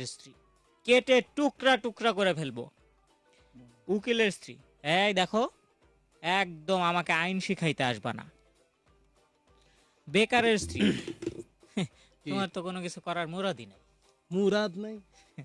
মায়ের স্ত্রী। কেটে টুকরা টুকরা করে ফেলব। উকিলের স্ত্রী এই দেখো একদম আমাকে আইন শিখাইতে আসবা না। বেকারের স্ত্রী তোমার তো কোনো কিছু করার মুরাদি নেই। মুরাদ নাই?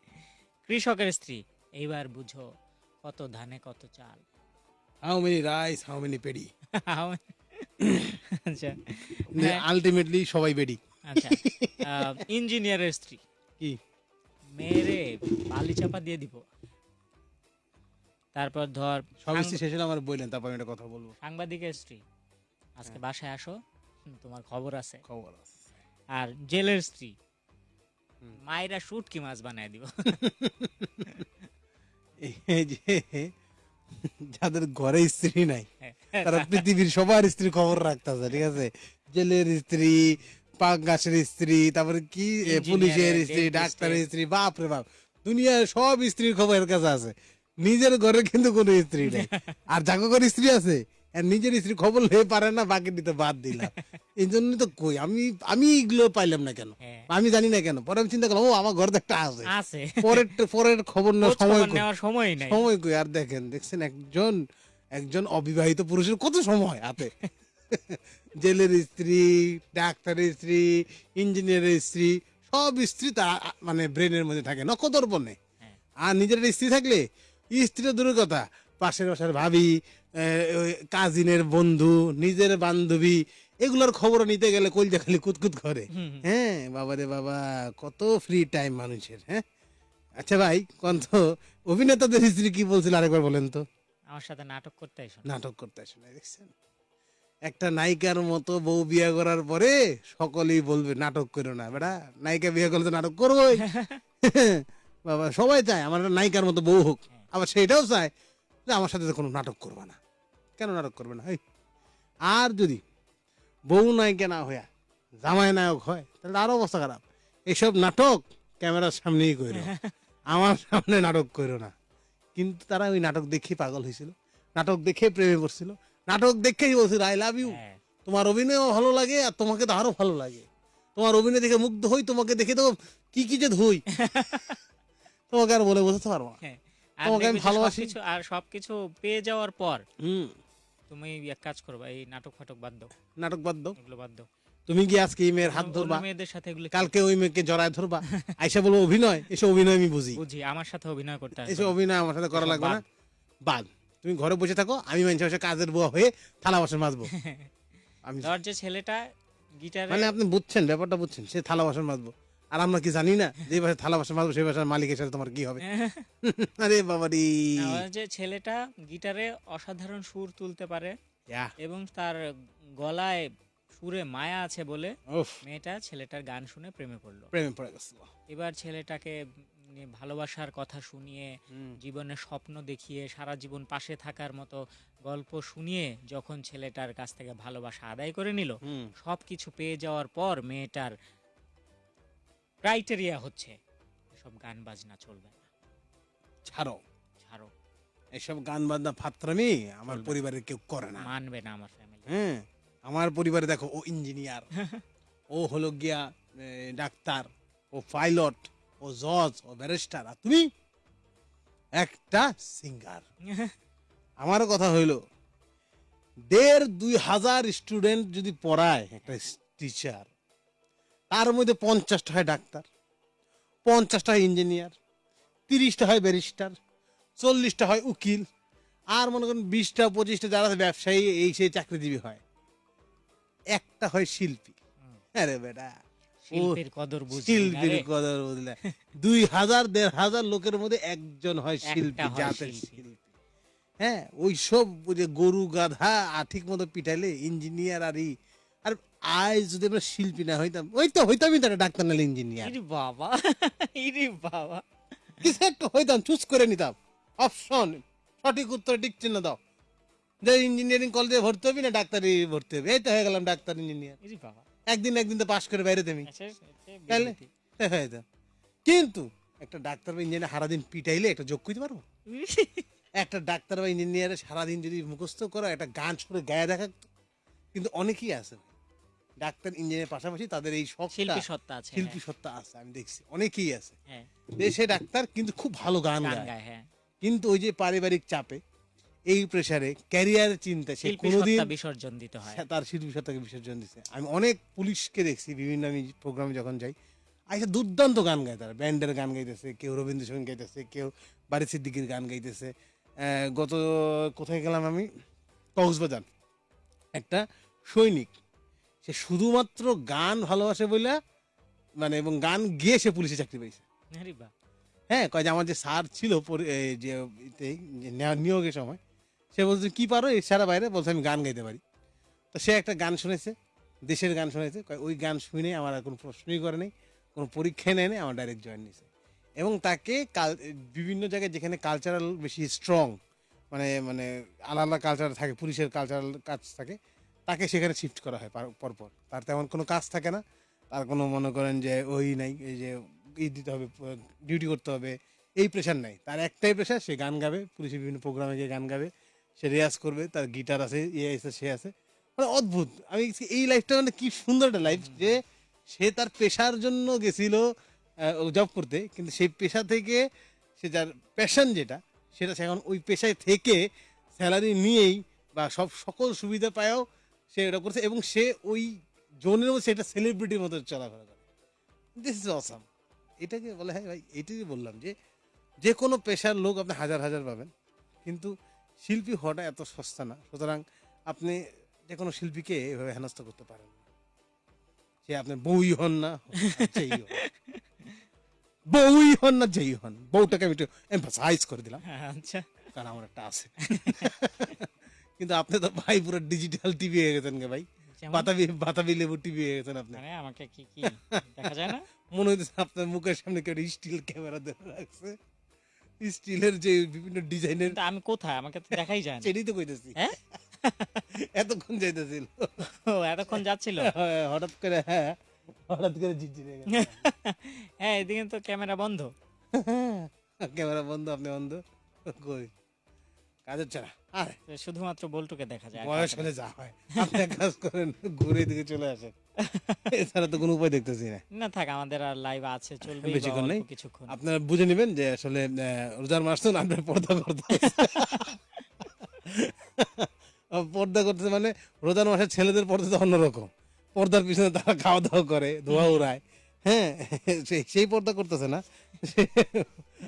কৃষকের স্ত্রী এইবার বুঝো কত ধানে কত চাল। How many rice how many paddy আচ্ছা। আলটিমেটলি সবাই বেডি আচ্ছা। ইঞ্জিনিয়ারের স্ত্রী। কি? মেয়েরে বালি চাপা দিয়ে দিব। তারপর ধর সব শেষে আমার বললেন তারপর আমি একটা কথা বলব। সাংবাদিকের স্ত্রী। আজকে হ্যাঁ। বাসায় আসো তোমার খবর আছে। খবর আছে। আর জেলের স্ত্রী। মায়েরা শুটকি মাছ বানায় দিব। এই যে যাদের ঘরে স্ত্রী নাই হ্যাঁ। তারা পৃথিবীর সবার স্ত্রী খবর রাখতেছে ঠিক আছে? জেলের স্ত্রী পাঙ্গাসের স্ত্রী তারপরে কি পুলিশের স্ত্রী ডাক্তারের স্ত্রী বাপ রে বাপ। দুনিয়ার সব স্ত্রীর খবর এর কাছে আছে। নিজের ঘরে কিন্তু কোনো স্ত্রী নেই। আর ঘরে স্ত্রী আছে নিজের স্ত্রী খবর লয়ে পারে না বাকি দিতে বাদ দিলাম এই জন্য তো কই আমি আমি এগুলো পাইলাম না কেন? হ্যাঁ। আমি জানি না কেন। পরে আমি চিন্তা করলাম ও আমার ঘরে একটা আছে। পরের পরের খবর নেওয়ার সময় কই? সময় সময় কই? আর দেখেন দেখছেন একজন একজন অবিবাহিত পুরুষের কত সময় হাতে? জেলের স্ত্রী ডাক্তারের স্ত্রী ইঞ্জিনিয়ারের স্ত্রী সব স্ত্রী তার মানে ব্রেনের মধ্যে থাকে নকদর্পণে হ্যাঁ। আর নিজের স্ত্রী থাকলে স্ত্রীর দূরের কথা পাশের বাসার ভাবি কাজিনের বন্ধু নিজের বান্ধবী এগুলোর খবর নিতে গেলে কলজা খালি কুতকুত করে। হ্যাঁ বাবা রে বাবা কত ফ্রি টাইম মানুষের হ্যাঁ? আচ্ছা ভাই কোন তো অভিনেতাদের স্ত্রী কি বলছিল আরেকবার বলেন তো? আমার সাথে নাটক করতে এসো নাটক করতে আসে না দেখছেন? একটা নায়িকার মতো বউ বিয়ে করার পরে সকলেই বলবে নাটক করো না বেটা। নায়িকা বিয়ে করলে তো নাটক করবোই। বাবা সবাই চায় আমার একটা নায়িকার মতো বউ হোক। আবার সেটাও চায় যে আমার সাথে তো কোনো নাটক করবে না। কেন নাটক করবে না? আর যদি বউ নায়িকা না হইয়া জামাই নায়ক হয় তাহলে আরও অবস্থা খারাপ। এইসব নাটক ক্যামেরার সামনেই করো আমার সামনে নাটক করো না। কিন্তু তারা ওই নাটক দেখে পাগল হয়েছিল নাটক দেখে প্রেমে পড়ছিল। নাটক দেখেই বলছিল আই লাভ ইউ। তোমার অভিনয়ও ভালো লাগে আর তোমাকে তো আরও ভালো লাগে। তোমার অভিনয় দেখে মুগ্ধ হই তোমাকে দেখে তো কি কি যে ধুই। তোমাকে আর বলে বোঝাতে পারব না। হ্যাঁ। তোমাকে আমি ভালোবাসি। আর সবকিছু পেয়ে যাওয়ার পর হুম। তুমি এক কাজ করবা এই নাটক ফাটক বাদ দাও। নাটক বাদ দাও। এগুলো বাদ দাও। তুমি কি আজকে এই মেয়ের হাত ধরবা? মেয়েদের সাথে এগুলো কালকে ওই মেয়েকে জড়ায় ধরবা? আইসা বলব অভিনয় এসে অভিনয় আমি বুঝি। বুঝি আমার সাথে অভিনয় করতে আসবে। এসে অভিনয় আমার সাথে করা লাগবে না। বাদ। তুমি ঘরে বসে থাকো আমি মানুষের বসে কাজের বুয়া হয়ে থালা বাসন মাজবো। আমি ধর যে ছেলেটা গিটার মানে আপনি বুঝছেন ব্যাপারটা বুঝছেন সে থালা বাসন মাজবো। আর আমরা কি জানি না যে বাসায় থালা বাসন মাজবো সেই বাসার মালিকের সাথে তোমার কি হবে? আরে বাবা রে যে ছেলেটা গিটারে অসাধারণ সুর তুলতে পারে এবং তার গলায় সুরে মায়া আছে বলে মেয়েটা ছেলেটার গান শুনে প্রেমে পড়ল। প্রেমে পড়ে গেছিল এবার ছেলেটাকে ভালোবাসার কথা শুনিয়ে জীবনের স্বপ্ন দেখিয়ে সারা জীবন পাশে থাকার মতো গল্প শুনিয়ে যখন ছেলেটার কাছ থেকে ভালোবাসা আদায় করে নিল। সব কিছু পেয়ে যাওয়ার পর মেয়েটার ক্রাইটেরিয়া হচ্ছে সব গান বাজনা চলবে না। ছাড়ো। ছাড়ো। এসব গান বাজনা ফাত্রামি আমার পরিবারের কেউ করে না। মানবে না আমার ফ্যামিলি হ্যাঁ আমার পরিবারে দেখো ও ইঞ্জিনিয়ার ও হলো গিয়া ডাক্তার ও পাইলট ও জজ ও ব্যারিস্টার আর তুমি একটা সিঙ্গার আমারও কথা হইল দেড় দুই হাজার স্টুডেন্ট যদি পড়ায় একটা টিচার তার মধ্যে পঞ্চাশটা হয় ডাক্তার পঞ্চাশটা হয় ইঞ্জিনিয়ার তিরিশটা হয় ব্যারিস্টার চল্লিশটা হয় উকিল আর মনে করেন বিশটা পঁচিশটা যারা ব্যবসায়ী এই সেই চাকরিজীবী হয়। একটা হয় শিল্পী। আরে বেটা। শিল্পের কদর শিল্পীর কদর বুঝলে। দুই হাজার দেড় হাজার লোকের মধ্যে একজন হয় শিল্পী জাতের শিল্পী। হ্যাঁ ওই সব যে গরু গাধা ঠিক মতো পিটাইলে ইঞ্জিনিয়ার আর আর আজ যদি আমরা শিল্পী না হইতাম ওই তো হইতামই তো একটা ডাক্তার নাহলে ইঞ্জিনিয়ার বাবা ইরে বাবা। কিছু একটা হইতাম চুজ করে নিতাম। অপশন সঠিক উত্তর ঠিক চিহ্ন দাও। যে ইঞ্জিনিয়ারিং কলেজে ভর্তি হবি না ডাক্তারি ভর্তি হবি। এই তো হয়ে গেলাম ডাক্তার ইঞ্জিনিয়ার বাবা। একদিন একদিন তো পাশ করে বাইরে তুমি। আচ্ছা, আচ্ছা, তাহলে? হয়ে যেত। কিন্তু একটা ডাক্তার বা ইঞ্জিনিয়ার সারাদিন পিটাইলে একটা যোগ করতে পারব? একটা ডাক্তার বা ইঞ্জিনিয়ারে সারাদিন যদি মুখস্থ করো একটা গান শুনে গায়ে দেখা কিন্তু অনেকেই আছে ডাক্তার ইঞ্জিনিয়ারের পাশাপাশি তাদের এই শখ শিল্পী সত্তা আছে শিল্পী সত্তা আছে আমি দেখছি। অনেকেই আছে। দেশে ডাক্তার কিন্তু খুব ভালো গান গায় হ্যাঁ। কিন্তু ওই যে পারিবারিক চাপে এই প্রেসারে ক্যারিয়ার চিন্তা সে কোনোদিন বিসর্জন দিতে হয়। তার শিল্পী সত্তাকে বিসর্জন দিচ্ছে আমি অনেক পুলিশকে দেখছি বিভিন্ন আমি প্রোগ্রামে যখন যাই আচ্ছা দুর্দান্ত গান গায় তারা। ব্যান্ডের গান গাইতেছে কেউ রবীন্দ্রসঙ্গীত গাইতেছে কেউ বাড়ি সিদ্দিকির গান গাইতেছে। গত কোথায় গেলাম আমি? কক্সবাজার। একটা সৈনিক সে শুধুমাত্র গান ভালোবাসে বলে মানে এবং গান গিয়ে সে পুলিশে চাকরি পেয়েছে। হ্যাঁ কয় যে আমার যে স্যার ছিল এই যে নিয়োগের সময় সে বলছে, কি পারো? সারা বাইরে বলছে, আমি গান গাইতে পারি। তো সে একটা গান শুনেছে, দেশের গান শুনেছে। ওই গান শুনে আমার আর কোনো প্রশ্নই করে নেই, কোনো পরীক্ষায় নেয় নেই, আমার ডাইরেক্ট জয়েন নিয়েছে এবং তাকে কাল, বিভিন্ন জায়গায় যেখানে কালচারাল বেশি স্ট্রং মানে মানে আলাদা আলাদা কালচার থাকে, পুলিশের কালচারাল কাজ থাকে, তাকে সেখানে শিফট করা হয় পরপর। তার তেমন কোনো কাজ থাকে না। তার কোনো মনে করেন যে ওই নাই, এই যে ই দিতে হবে ডিউটি করতে হবে, এই প্রেশার নাই। তার একটাই প্রেশার সে গান গাবে, পুলিশের বিভিন্ন প্রোগ্রামে গিয়ে গান গাবে। সে রেয়াজ করবে, তার গিটার আছে ইয়ে আছে, সে আছে। মানে অদ্ভুত। আমি এই লাইফটা মানে কি সুন্দর একটা লাইফ যে সে তার পেশার জন্য গেছিল জব করতে, কিন্তু সেই পেশা থেকে সে যার প্যাশন যেটা, সেটা সে এখন ওই পেশায় থেকে স্যালারি নিয়েই বা সব সকল সুবিধা পায়ও সে এটা করছে এবং সে ওই জোনের মধ্যে সেটা সেলিব্রিটির মতো চলাফেরা করে। দিস ইজ অসাম এটাকে বলে হ্যাঁ ভাই, এটাই বললাম যে যে কোনো পেশার লোক আপনি হাজার হাজার পাবেন, কিন্তু শিল্পী হওয়াটা এত সস্তা না। সুতরাং আপনি যে কোনো শিল্পীকে এভাবে হেনস্থা করতে পারেন সে আপনি বউই হন না যেই হন বউই হন না যেই হন। বউটাকে আমি একটু এমফাসাইজ করে দিলাম। আচ্ছা। কারণ আমার একটা আছে। কিন্তু আপনি তো ভাই পুরো ডিজিটাল টিভি হয়ে গেছেন গে ভাই? বাতাবি বাতাবি লেবু টিভি হয়ে গেছেন আপনি। মানে আমাকে কি কি? দেখা যায় না? মনে হইতেছে আপনার মুখের সামনে কেউ স্টিল ক্যামেরা ধরে রাখছে। স্টিলের যে বিভিন্ন ডিজাইনের আমি কোথায়? আমাকে তো দেখাই যায় না। সেটাই তো কইতেছি। হ্যাঁ? এতক্ষণ যাইতেছিল। ও এতক্ষণ যাচ্ছিল? হ্যাঁ, হঠাৎ করে হ্যাঁ হঠাৎ করে ঝিরঝিরে গেছে হ্যাঁ এদিকে তো ক্যামেরা বন্ধ। ক্যামেরা বন্ধ আপনি বন্ধ? কই? কাজ হচ্ছে না আরে শুধুমাত্র বল্টুকে দেখা যায়। বয়স হলে যা হয়। আপনি কাজ করেন ঘুরে দিকে চলে আসেন। এছাড়া তো কোনো উপায় দেখতেছি না। না থাক আমাদের আর লাইভ আছে চলবে বেশিক্ষণ নেই। কিছুক্ষণ। আপনারা বুঝে নেবেন যে আসলে রোজার মাস তো আপনার পর্দা করতে পর্দা করতে মানে রোজার মাসে ছেলেদের পর্দা তো অন্যরকম। পর্দার পিছনে তারা খাওয়া দাওয়া করে ধোয়া উড়ায়। হ্যাঁ সেই- সেই পর্দা করতেছে না।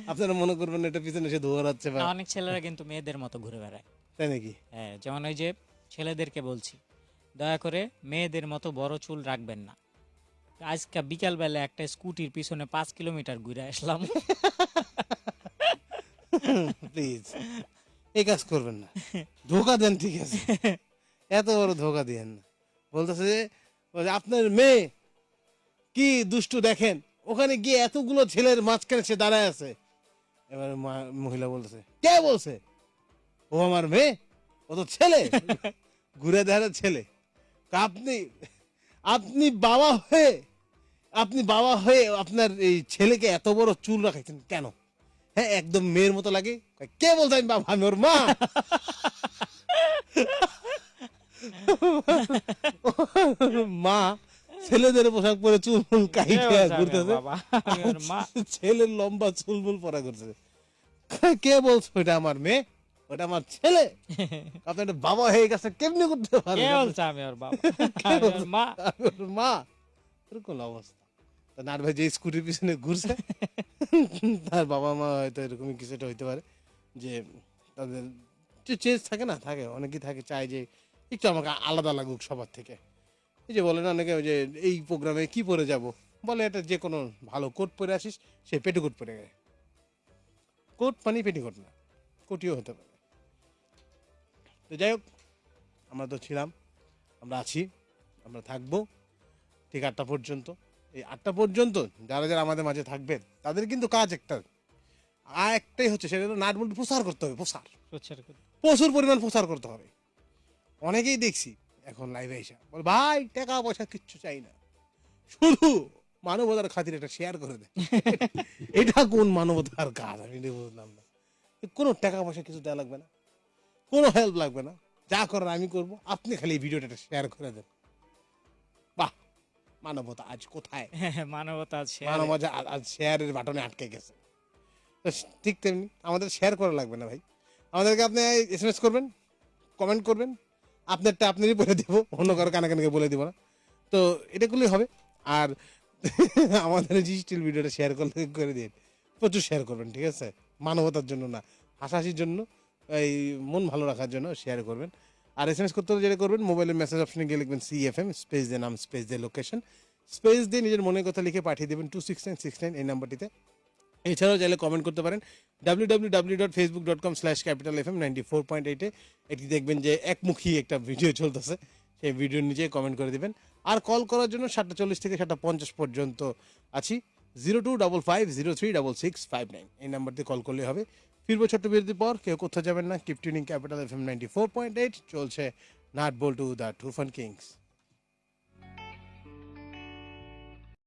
আপনারা মনে করবেন এটা পিছনে সে ধোয়া উড়াচ্ছে অনেক ছেলেরা কিন্তু মেয়েদের মতো ঘুরে বেড়ায়। তাই নাকি? হ্যাঁ যেমন ওই যে ছেলেদেরকে বলছি দয়া করে মেয়েদের মতো বড় চুল রাখবেন না। আজকে বিকালবেলা একটা স্কুটির পিছনে পাঁচ কিলোমিটার ঘুরে আসলাম। প্লিজ এই কাজ করবেন না। ধোকা দেন, ঠিক আছে। এত বড় ধোকা দিয়েন না। বলতেছে যে আপনার মেয়ে কি দুষ্টু দেখেন? ওখানে গিয়ে এতগুলো ছেলের মাঝখানে সে দাঁড়ায় আছে। এবার মহিলা বলতেছে, কে বলছে? ও আমার মেয়ে, ও তো ছেলে। ঘুরে দেখার ছেলে। তা আপনি আপনি বাবা হয়ে আপনি বাবা হয়ে আপনার এই ছেলেকে এত বড় চুল রাখাইছেন কেন? হ্যাঁ একদম মেয়ের মতো লাগে? কে বলছে আমি বাবা? আমি ওর মা? মা ছেলেদের পোশাক পরে চুল ফুল কাইটে ঘুরতেছে। ছেলের লম্বা চুল ফুল পরা করছে কে বলছো এটা আমার মেয়ে? ওটা আমার ছেলে। আপনি একটা বাবা হয়ে গেছে কেমনি করতে কে পারেন বলছে আমি ওর বাবা? আমি ওর মা। ওর মা। এরকম অবস্থা। নার ভাই যে স্কুটির পিছনে ঘুরছে তার বাবা মা হয়তো এরকমই কিছুটা হইতে পারে যে তাদের চেঞ্জ থাকে না? থাকে অনেকেই থাকে চায় যে একটু আমাকে আলাদা লাগুক সবার থেকে। এই যে বলে না অনেকে ওই যে এই প্রোগ্রামে কি পরে যাব? বলে এটা যে কোনো ভালো কোট পরে আসিস সে পেটিকোট পরে গেছে। কোট মানে পেটিকোট না কোটিও হতে পারে। তো যাই হোক আমরা তো ছিলাম আমরা আছি আমরা থাকব ঠিক আটটা পর্যন্ত। এই আটটা পর্যন্ত যারা যারা আমাদের মাঝে থাকবেন তাদের কিন্তু কাজ একটা। আর একটাই হচ্ছে সেটা হলো নাট বল্টু প্রচার করতে হবে প্রচার প্রচার। প্রচুর পরিমাণ প্রচার করতে হবে। অনেকেই দেখছি এখন লাইভে এসে বল ভাই টাকা পয়সা কিচ্ছু চাই না। শুধু মানবতার খাতির একটা শেয়ার করে দেয় এটা কোন মানবতার কাজ? আমি বুঝলাম না। কোনো টাকা পয়সা কিছু দেওয়া লাগবে না। কোনো হেল্প লাগবে না। যা করার আমি করব। আপনি খালি এই ভিডিওটা শেয়ার করে দেন। বাহ! মানবতা আজ কোথায়? মানবতা আছে মানবতা আ- আজ শেয়ারের বাটনে আটকে গেছে। তো ঠিক তেমনি আমাদের শেয়ার করা লাগবে না ভাই। আমাদেরকে আপনি এস এম এস করবেন কমেন্ট করবেন। আপনারটা আপনারই বলে দিব অন্য কারও কানে কানে বলে দিব না। তো এটা করলেই হবে। আর আমাদের জি স্টিল ভিডিওটা শেয়ার করলে করে দিন। প্রচুর শেয়ার করবেন ঠিক আছে? মানবতার জন্য না হাসাহাসির জন্য। এই মন ভালো রাখার জন্য শেয়ার করবেন। আর এস এম এস করতে হলে যেটা করবেন মোবাইলের মেসেজ অপশনে গিয়ে লিখবেন সি এফ এম স্পেস দিয়ে নাম স্পেস দিয়ে লোকেশন স্পেস দিয়ে নিজের মনের কথা লিখে পাঠিয়ে দেবেন two six nine six nine এই নাম্বারটিতে এছাড়াও চাইলে কমেন্ট করতে পারেন W W W dot Facebook dot com slash capital F M ninety four point এইটে এটি দেখবেন যে একমুখী একটা ভিডিও চলতেছে, সেই ভিডিওর নিচে কমেন্ট করে দিবেন। আর কল করার জন্য সাতটা চল্লিশ থেকে সাতটা পঞ্চাশ পর্যন্ত আছি zero two double five zero three double six five nine এই নাম্বার দিয়ে কল করলে হবে। ফিরবো ছোট্ট বিরতির পর, কেউ কোথাও যাবেন না। Keep tuning capital F M ninety four point eight চলছে নাট বল টু দ্য টুফান কিংস।